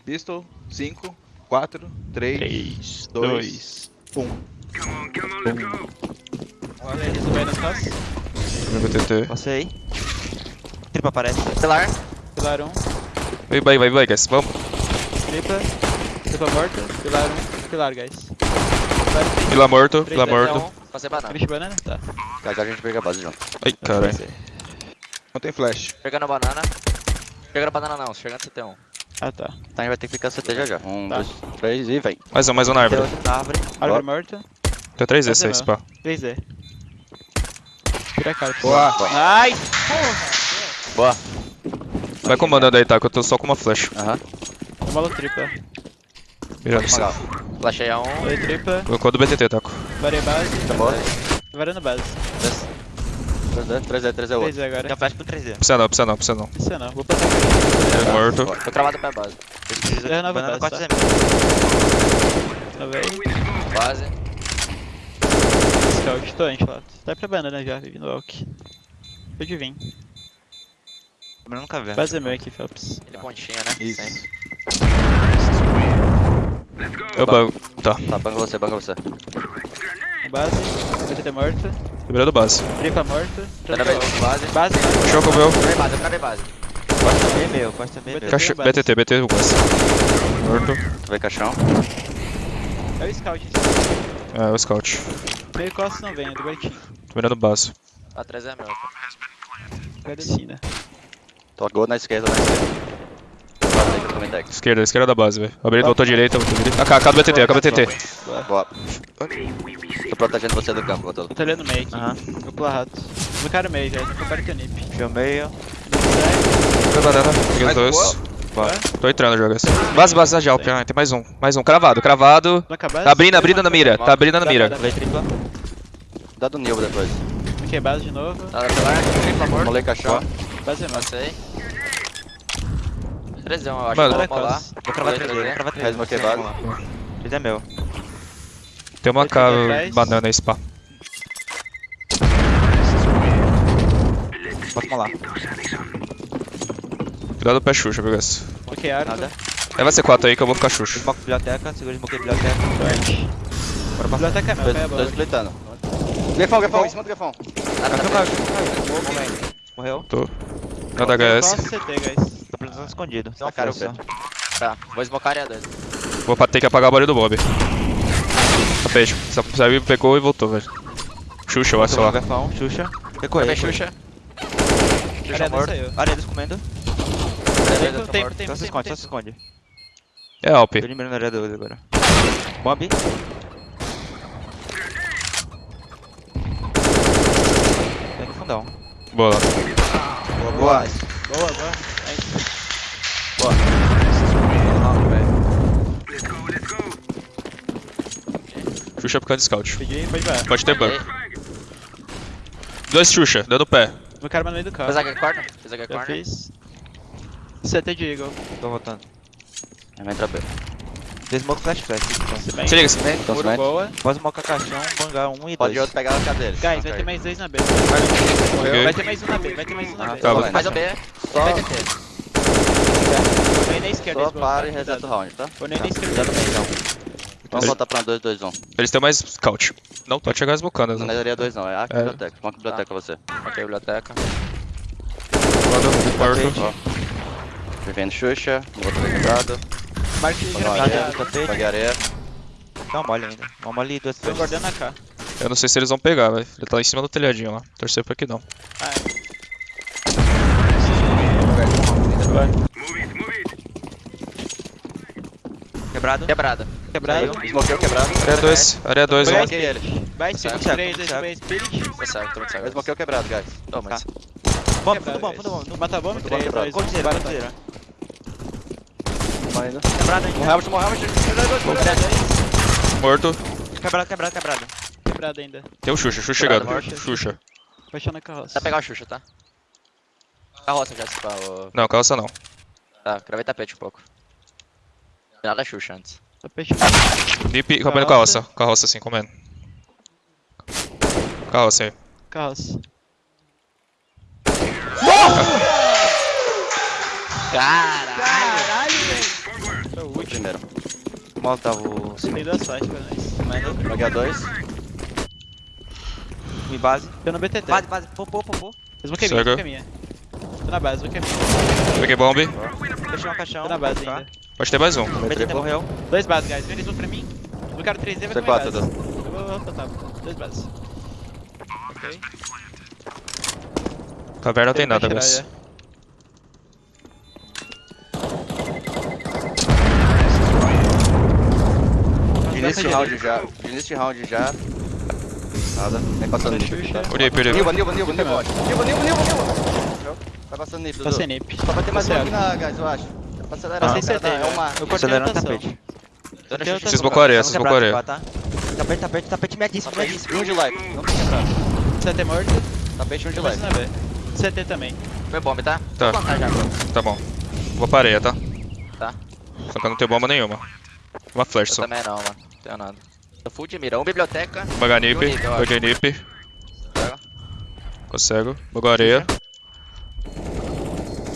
pistol. 5, 4, 3, 3, 2, 2, 1. Olha eles vai nas costas. Meu. Passei. Tripa aparece. Pilar. Pilar 1. Vai, vai, vai, vai, guys. Vamos. Tripa. Tripa morta. Pilar 1. Pilar, guys. Pilar 3. Vila morto, dez, morto. Passei banana. Finish banana? Tá. Já já a gente pega a base junto. Ai, caralho. Não tem flash. Pegando banana. Pegando banana não, chegando CT1. Ah, tá. Então a gente vai ter que ficar CT já já. Um, Tá. dois, três e vem. Mais um, mais um na Tem árvore. outro na árvore. Árvore morta. Tem 3 Fazer esse aí, não. spa. 3D. Tira a cara. Boa. Ai! Boa. Vai comandando aí, tá? Que eu tô só com uma flash. Aham. Uma tripla. Mirando você. Flashei a um. Falei tripla. Colocou do BTT, Taco. Varei base. Tá bom. Varando base. 3D, 3D, 3D outro. 3D agora. Tem flash pro 3D. Precisa não, precisa não, precisa não. Isso não. Vou passar. Ele morto. Tô cravado pé base. Eu não vou passar. 4 é Não veio. Base. Scout. Tô antes, Lato. Vai pra banana já. Vivi no walk. Pode vir. Eu nunca vi. Base é meu aqui, Phelps. Ele pontinha, né? Isso. Sempre. Eu banco. Tá. Tá, banca você, banca você. Base. BTT morta. Liberando base. Morta. Travei Tripla base. Base, base. Show comeu. Travei base, travei base. Costa é meu, costa é meu. Base. BTT, BTT, o base. Morto. Travei caixão. É o Scout. É, o scout. Meio costas não vem, é do Bertinho. Tô mirando base. A 3 é meu. Tô gol na esquerda, na esquerda. Base aí que eu também deck. Esquerda, esquerda da base, velho. Abrindo, voltou direita, voltou direita. AK, AK do BTT, AK do BTT. Boa. Tô protegendo você do campo, Botolo. Eu tô olhando meio aqui. Aham. Vou pular rato. No cara meio já, tô com o nip. Fio meio. Foi banana, peguei os dois. boa. Tô entrando já, guys. Base, base Jalp, ah, tem mais um. Mais um, cravado, cravado. Não acabar? Tá abrindo, abrindo na mira, tá abrindo na mira. Lei tripla. Dá do Nilbo depois. Ok, base de novo. Tá, pilar. Tripla morto. Molei caixão. Base é massa. 3 eu acho. Mano. Vamos lá. Vou cravar Molei 3D, vou 3D. cravar 3D. Faz uma quebrada. 3D é meu. Tem uma ter atrás. banana aí, spa. Posso molar. Cuidado do pé Xuxa, viu, guys? Ok, arco. Nada. Leva C4 aí que eu vou ficar Xuxa. Smoke biblioteca, segura smoke biblioteca. Bora passar. Biblioteca é meu, bola. splitando. Grefão, grefão, em cima do grefão. Morreu. Tô. Nada HS. Costa CT, guys. Tô precisando escondido. Tá, cara, o Só. Tá, vou esmocar área 2. Vou ter que apagar o barulho do Bob. Peixe. Só saiu, pegou e voltou, velho. Xuxa, eu acho lá. Xuxa. Também Xuxa. Xuxa morto. saiu. Aredes comendo. Tempo, tempo, tempo, Só se esconde, só se esconde. É Alp. Tô eliminando a área 2 agora. Bomb. Tem no fundão. Boa lá. Boa, boa. Boa, boa. Aí. Xuxa por causa de scout. Peguei, pode vai. Pode ter banco. Dois Xuxa, dando pé. No cara no meio do carro. Fez a corner? Fez a corner? fiz. CT de Eagle. Tô voltando. Vai entrar B. Tem smoke flash flash. Então. Se bem. Se liga, se Então, Muro boa. Pode smoke a caixão, bangar 1 e 2. Pode outro pegar a dele. Guys, vai ter mais dois na B. Ok. Vai ter mais um na B, vai ter mais um na B. Tá, vou- Mais o B. Vai Só, ter T. Vou na esquerda. só para e reseta o cuidado. round, tá? Nem na Cuidado esquerda. bem, então. Vamos voltar pra 2, 2, 1. Eles têm mais scout. Não pode chegar esmocando. Não né? é área 2 não, é a É. biblioteca. Uma biblioteca você. Ok, biblioteca. Morto. Vivendo Xuxa, outro quebrado. Marque de areia. areia. Paguei areia. Dá uma mole ainda. Uma mole e duas Tô guardando a K. Eu não sei se eles vão pegar, velho. Ele tá lá em cima do telhadinho lá. Torcer pra que não. Ah, Quebrado. Quebrada. é. Quebrado. Smokeu quebrado. Área 2, área 2, Foi ó. Smoquei ele. Vai, Certo. 5, 3, 2, Certo. 1, Spirit. Tá certo, tô muito certo. é quebrado, guys. Tá. Toma, mas... Bom, Quebrado, fundo bom, fundo bom. Mata a bomba, Muito 3, bom, 2, 1. Coldzera, coldzera. Morrendo. Quebrado ainda. Morremos, morremos. Morto. Quebrado, quebrado, quebrado. Quebrado ainda. Tem o Xuxa, Xuxa Quebrado, chegando. Xuxa. Baixou na carroça. Dá pra pegar o Xuxa, tá? Carroça já, se ô. Não, calça não. Tá, gravei tapete um pouco. Nada Xuxa antes. Fechando. Deep, comendo carroça. Carroça assim, comendo. Carroça aí. Carroça. Caralho! Caralho, velho. primeiro. Molotava o Tem duas flash pra nós. Manda. Joguei a dois. Me base. Tô no BTT. Base, base. Popô, popô. Eles vão que é minha, Cego. vão que é minha. Tô na base, vou que é minha. Peguei bomb. Fechou um caixão. Tô na base Tá. ainda. Pode ter mais um. BTT morreu. Dois bases, guys. Vem eles vão pra mim. Eu quero 3D, vai C4. Dudu. Vou, tá. Dois bases. Ok. Caverna não tem nada, guys. De início de round já. Início de round já. Nada. Vem passando Tá. Tá? Olhei, perdeu. Nilva, Nilva, Nilva, Nilva. Nilva, Nilva, Nilva, Nilva. Passando nip, Tô Dudu. sem nip. Só vai ter mais um Tá aqui na guys, eu acho. Pra acelerar. Passei o cara tá- CT, É uma. Eu cortei Acelerando o rotação. Vocês areia, vocês areia. Tá? Tapete, tapete, tapete medíssimo, medíssimo. Um de life. Não tem quebrado. CT morto. Tapete um de life. CT também. Foi bomb, tá? Tá. Tá bom. Vou pra areia, tá? Tá. Só que eu não tenho bomba nenhuma. Uma flash Eu só. também não, mano. Não tenho nada. Tô full de mira. Um biblioteca. Vou pegar nip. Bonito, eu acho. Peguei nip. Pega. Consegue. Vou areia.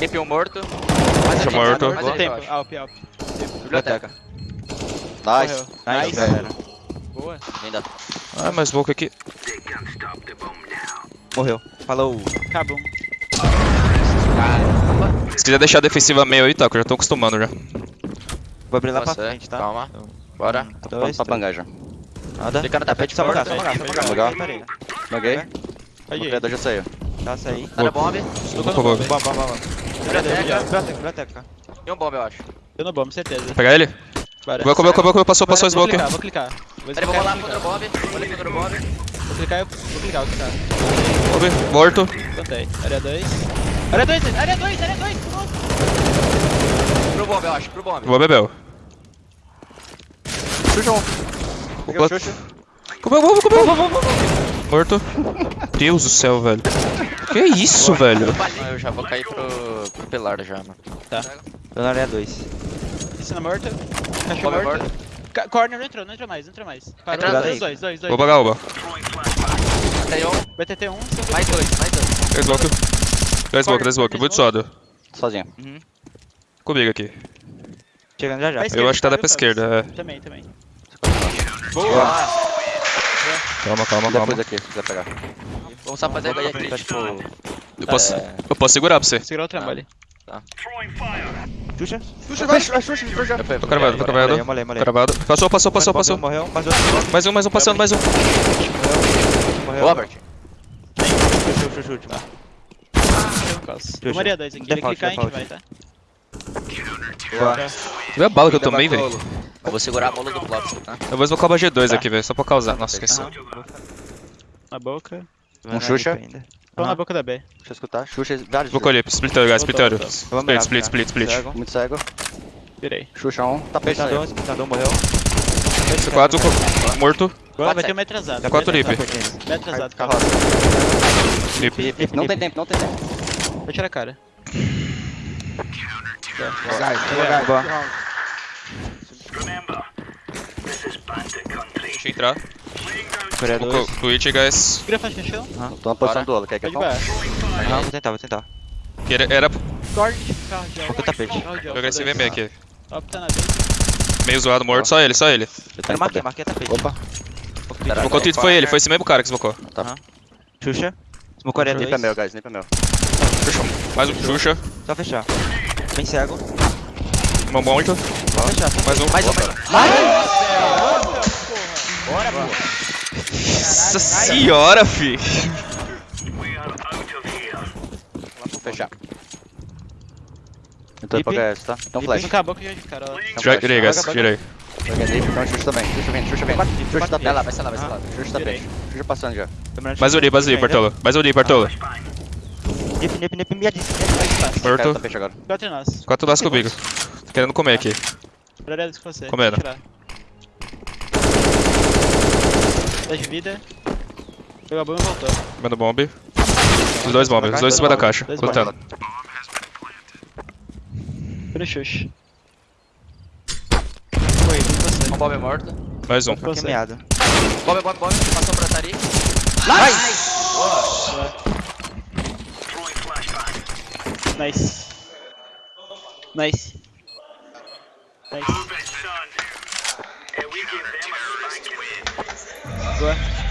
Um morto. Mais aqui, morto. mais Quanto aqui, eu tempo? Alp, alp. Biblioteca. Nice. Nice, Nice. galera. Boa. Linda. Ah, mais boca aqui. Morreu. Falou. Acabou. Se quiser deixar a defensiva meio aí, tá? Que eu já tô acostumando já. Vou abrir lá pra Você, frente, tá? Calma. Bora. Um, Tô dois, pronto pra bangar já. Nada. Fica no tapete, Só por bangar, favor. só bangar, só bangar. Banguei. O criador já saiu. Tá, saí. Tá na bomb. Tô Por no Biblioteca. Biblioteca. E um bomb, eu acho. Tô no bomb, certeza. Vou pegar ele? Bora. Vou comer, comer, comer. Passou, passou Vou smoke. clicar, vou clicar. Vou vou clicar, rolar vou contra o bomb. Vou ali contra o bomb. clicar. Vou clicar, vou clicar, vou clicar. Bomb. Morto. Plantei. Área 2. Área 2, área 2, área 2. Pro bomb, eu acho. Pro bomb. Vou bebel. Xuxa um. Peguei o. Xuxa. Comeu, comeu, comeu. Morto. Deus do céu, velho. Que isso, velho? Eu já vou cair pro, pro pilar já, mano. Tô na área 2. Piscina morta. Caixa Bomb morta. morto. Ca- Corner não entrou, não entrou mais, não entrou mais. Parou, dois, dois, dois, dois. Vou pagar uba. Tem um. BTT 1, Mais dois, mais dois. Três smoke. Três smoke, três smoke. Muito suado. Sozinho. Comigo aqui. Chegando já já. Eu acho que tá da pra esquerda, é. Também, também. Boa. Calma, calma, calma. Depois aqui, se quiser pegar. Vamos só fazer daí aqui, tipo... Eu posso, É. eu posso segurar pra você. Segura o trambolho. Xuxa. Xuxa, vai, Xuxa, Xuxa, Xuxa. Tô cravado, tô cravado. Molhei, molhei. Cravado. Passou, passou, passou, Morreu, passou. Morreu, mais um, mais um, passando, mais um. Morreu. Robert. Xuxa, xuxa, xuxa. Vou Maria 2 aqui. Ele clicar, a gente vai, tá? Viu a bala que eu tomei, velho? Eu vou segurar a bola do bloco, tá? Eu vou esmocar o G2 aqui, velho. Só pra causar. Nossa, esqueci. Na boca. Um Xuxa. Ainda. Tô na boca da B. Deixa eu escutar. Xuxa, vários. Vou colher. Splitter, guys. Vamos Split, split, split, split. Cego. Muito cego. Virei. Xuxa um. Tapete Espetador, saiu. espetador morreu. Quatro, co- morto. Agora vai ter um metro atrasado. Quatro metro lip. atrasado. Metro atrasado. Carroça. Nip. Não tem tempo, não tem tempo. Vou tirar a cara. Boa. Deixa eu entrar. Coreia Vou 2. co- Twitch, guys. Vira faixa no chão. Tô na posição do Olo, quer que eu baixo. Aham, vou tentar, vou tentar. Que Era, era Corte. Carro tapete. Eu agressivo meio aqui. Top tá na B. Meio zoado, morto. Só ele, só ele. Eu marquei, marquei tapete. Opa. Smocou o Twitch, foi ele. Foi esse mesmo cara que smocou. Xuxa. Smoke Coreia Nip é 2. meu, guys, nip é meu. Mais um Xuxa. Só fechar. Bem cego. Uma morto. Só fechar. Mais um. Mais um, mais um. Nossa senhora, fi. Vou fechar. Eu tô indo pra. HS, tá? Então flash. Acabou que de cara. Então Tirei, guys. Tirei. Então Xuxa também. Xuxa vem, Xuxa vem. Xuxa quatro Vai lá, vai ser lá, vai ser lá. Xuxa tapete. Xuxa passando já. Mais um ali, mais um ali, Bartolo. Mais um ali, Bartolo. Nip, nip, nip, miadíssimo. Caiu o Morto. Quatro nós. Quatro laços comigo. Tô querendo comer aqui. Comendo. Vou tirar. Dez de vida. Pegar bomba e voltar. Manda bomb. Os dois bombes os dois é em cima da caixa. Lutando. Finish. Foi, um bomb é morto. Mais um. Foi meada. Bomb, bomb, bomb. Passou pra Tari. Nice! nice. Boa! Nice. Nice. Nice. Boa.